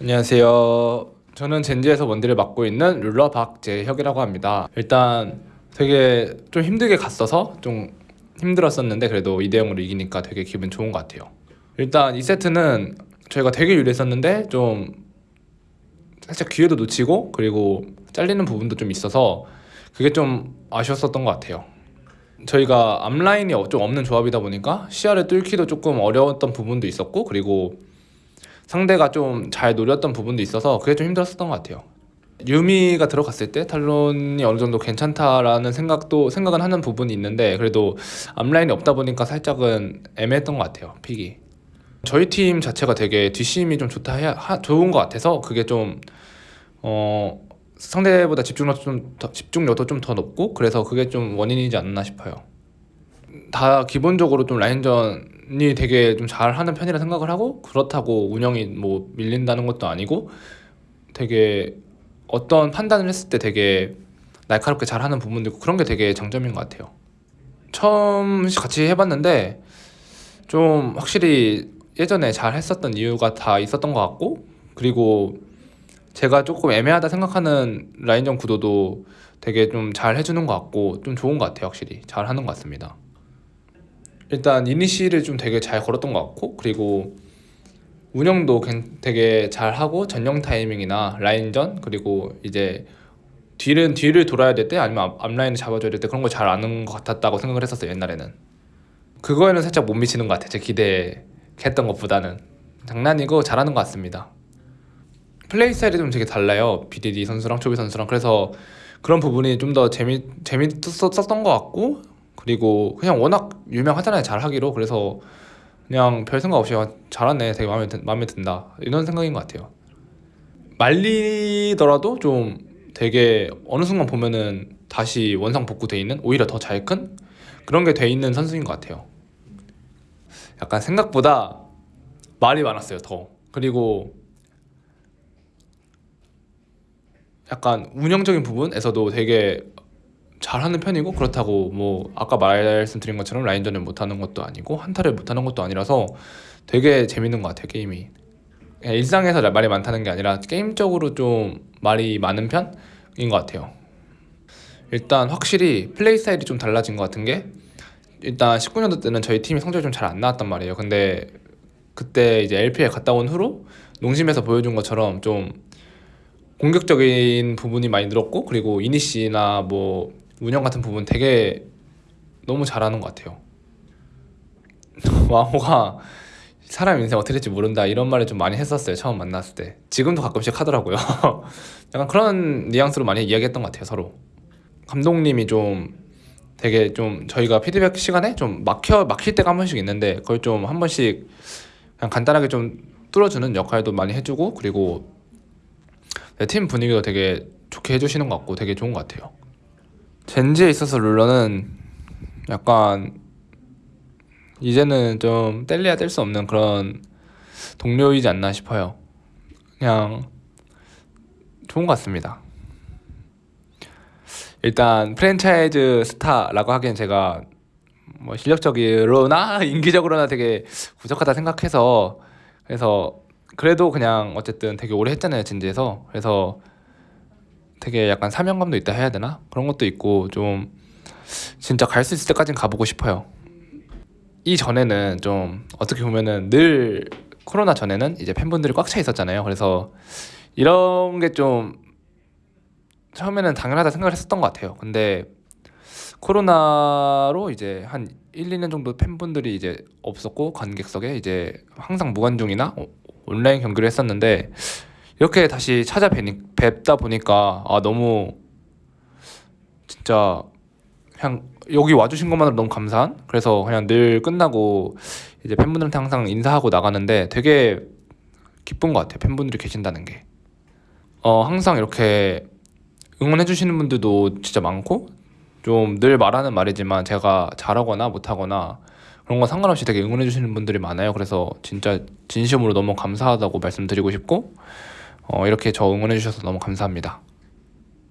안녕하세요. 저는 젠지에서 원딜을 맡고 있는 룰러 박재혁이라고 합니다. 일단 되게 좀 힘들게 갔어서 좀 힘들었었는데 그래도 2대 0으로 이기니까 되게 기분 좋은 것 같아요. 일단 이 세트는 저희가 되게 유리했었는데 좀 살짝 기회도 놓치고 그리고 잘리는 부분도 좀 있어서 그게 좀 아쉬웠었던 것 같아요. 저희가 앞라인이 좀 없는 조합이다 보니까 시야를 뚫기도 조금 어려웠던 부분도 있었고 그리고 상대가 좀 잘 노렸던 부분도 있어서 그게 좀 힘들었었던 것 같아요. 유미가 들어갔을 때 탈론이 어느 정도 괜찮다라는 생각도 생각은 하는 부분이 있는데 그래도 앞라인이 없다 보니까 살짝은 애매했던 것 같아요 픽이 저희 팀 자체가 되게 뒷심이 좀 좋다 해야 하, 좋은 것 같아서 그게 좀 어, 상대보다 집중력도 좀 더, 집중력도 좀 더 높고 그래서 그게 좀 원인이지 않나 싶어요 다 기본적으로 좀 라인전 이 되게 좀 잘하는 편이라 생각을 하고 그렇다고 운영이 뭐 밀린다는 것도 아니고 되게 어떤 판단을 했을 때 되게 날카롭게 잘하는 부분도 있고 그런 게 되게 장점인 것 같아요. 처음 같이 해봤는데 좀 확실히 예전에 잘 했었던 이유가 다 있었던 것 같고 그리고 제가 조금 애매하다 생각하는 라인전 구도도 되게 좀 잘 해주는 것 같고 좀 좋은 것 같아요 확실히 잘 하는 것 같습니다. 일단 이니시를 좀 되게 잘 걸었던 것 같고 그리고 운영도 되게 잘하고 전령 타이밍이나 라인전 그리고 이제 뒤는 뒤를 돌아야 될 때 아니면 앞, 라인을 잡아줘야 될 때 그런 걸잘 아는 것 같았다고 생각을 했었어요 옛날에는. 그거에는 살짝 못 미치는 것 같아요 제 기대했던 것보다는. 장난이고 잘하는 것 같습니다. 플레이 스타일이 좀 되게 달라요 BDD 선수랑 초비 선수랑. 그래서 그런 부분이 좀 더 재미 재밌었던 것 같고 그리고 그냥 워낙 유명하잖아요 잘하기로. 그래서 그냥 별 생각 없이 아, 잘하네 되게 마음에, 든, 마음에 든다. 이런 생각인 것 같아요. 말리더라도 좀 되게 어느 순간 보면은 다시 원상 복구돼 있는 오히려 더 잘 큰 그런 게 돼 있는 선수인 것 같아요. 약간 생각보다 말이 많았어요 더. 그리고 약간 운영적인 부분에서도 되게 잘하는 편이고 그렇다고 뭐 아까 말씀드린 것처럼 라인전을 못하는 것도 아니고 한타를 못하는 것도 아니라서 되게 재밌는 것 같아요 게임이. 일상에서 말이 많다는 게 아니라 게임적으로 좀 말이 많은 편인 것 같아요. 일단 확실히 플레이 스타일이 좀 달라진 것 같은 게 일단 19년도 때는 저희 팀이 성적이 좀 잘 안 나왔단 말이에요. 근데 그때 이제 LPL 갔다 온 후로 농심에서 보여준 것처럼 좀 공격적인 부분이 많이 늘었고 그리고 이니시나 뭐 운영 같은 부분 되게 너무 잘하는 것 같아요. 왕호가 사람 인생 어떻게 될지 모른다 이런 말을 좀 많이 했었어요 처음 만났을 때. 지금도 가끔씩 하더라고요. 약간 그런 뉘앙스로 많이 이야기했던 것 같아요 서로. 감독님이 좀 되게 좀 저희가 피드백 시간에 좀 막혀 막힐 때가 한 번씩 있는데 그걸 좀 한 번씩 그냥 간단하게 좀 뚫어주는 역할도 많이 해주고 그리고 팀 분위기도 되게 좋게 해주시는 것 같고 되게 좋은 것 같아요 젠지에 있어서 룰러는 약간 이제는 좀 뗄래야 뗄 수 없는 그런 동료이지 않나 싶어요. 그냥 좋은 것 같습니다. 일단 프랜차이즈 스타라고 하기엔 제가 뭐 실력적으로나 인기적으로나 되게 부족하다 생각해서 그래서 그래도 그냥 어쨌든 되게 오래 했잖아요 진지에서 그래서 되게 약간 사명감도 있다 해야 되나? 그런 것도 있고 좀 진짜 갈 수 있을 때까진 가보고 싶어요. 이 전에는 좀 어떻게 보면은 늘 코로나 전에는 이제 팬분들이 꽉 차 있었잖아요. 그래서 이런 게 좀 처음에는 당연하다 생각을 했었던 것 같아요. 근데 코로나로 이제 한 1, 2년 정도 팬분들이 이제 없었고 관객석에 이제 항상 무관중이나 온라인 경기를 했었는데 이렇게 다시 찾아뵙다 보니까 아 너무 진짜 그냥 여기 와주신 것만으로 너무 감사한? 그래서 그냥 늘 끝나고 이제 팬분들한테 항상 인사하고 나가는데 되게 기쁜 것 같아요 팬분들이 계신다는 게. 어, 항상 이렇게 응원해 주시는 분들도 진짜 많고 좀 늘 말하는 말이지만 제가 잘하거나 못하거나 그런 거 상관없이 되게 응원해 주시는 분들이 많아요. 그래서 진짜 진심으로 너무 감사하다고 말씀드리고 싶고 어, 이렇게 저 응원해 주셔서 너무 감사합니다.